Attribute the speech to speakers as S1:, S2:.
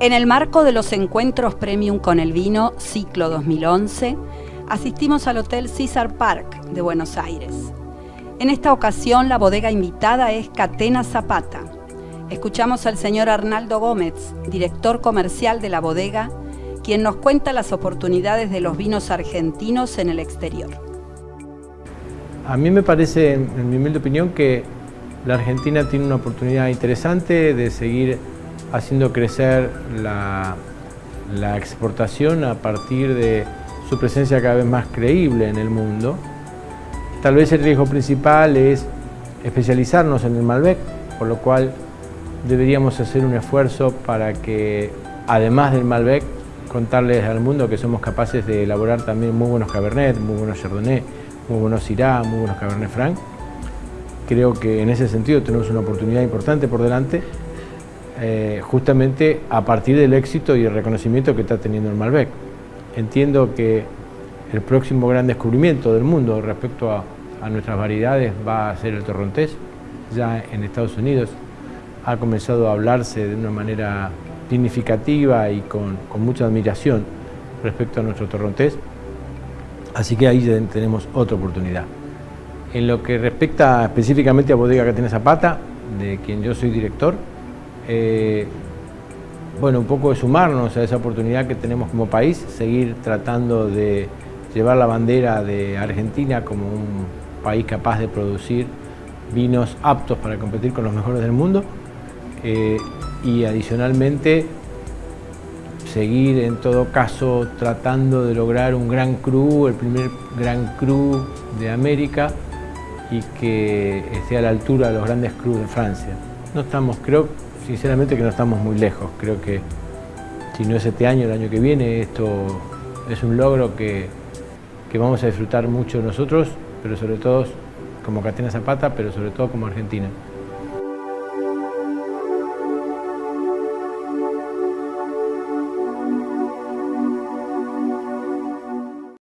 S1: En el marco de los encuentros Premium con el Vino, ciclo 2011, asistimos al Hotel César Park de Buenos Aires. En esta ocasión la bodega invitada es Catena Zapata. Escuchamos al señor Arnaldo Gómez, director comercial de la bodega, quien nos cuenta las oportunidades de los vinos argentinos en el exterior.
S2: A mí me parece, en mi humilde opinión, que la Argentina tiene una oportunidad interesante de seguir haciendo crecer la, exportación a partir de su presencia cada vez más creíble en el mundo. Tal vez el riesgo principal es especializarnos en el Malbec, por lo cual deberíamos hacer un esfuerzo para que, además del Malbec, contarles al mundo que somos capaces de elaborar también muy buenos Cabernet, muy buenos Chardonnay, muy buenos Syrah, muy buenos Cabernet Franc. Creo que en ese sentido tenemos una oportunidad importante por delante eh, justamente a partir del éxito y el reconocimiento que está teniendo el Malbec. Entiendo que el próximo gran descubrimiento del mundo respecto a, nuestras variedades va a ser el torrontés. Ya en Estados Unidos ha comenzado a hablarse de una manera significativa y con, mucha admiración respecto a nuestro torrontés. Así que ahí tenemos otra oportunidad. En lo que respecta específicamente a Bodega Catena Zapata, de quien yo soy director, eh, bueno, un poco de sumarnos a esa oportunidad que tenemos como país, seguir tratando de llevar la bandera de Argentina como un país capaz de producir vinos aptos para competir con los mejores del mundo eh, y adicionalmente seguir en todo caso tratando de lograr un gran cru, el primer gran cru de América y que esté a la altura de los grandes crus de Francia. No estamos, creo, sinceramente que no estamos muy lejos. Creo que si no es este año, el año que viene, esto es un logro que, vamos a disfrutar mucho nosotros, pero sobre todo como Catena Zapata, pero sobre todo como Argentina.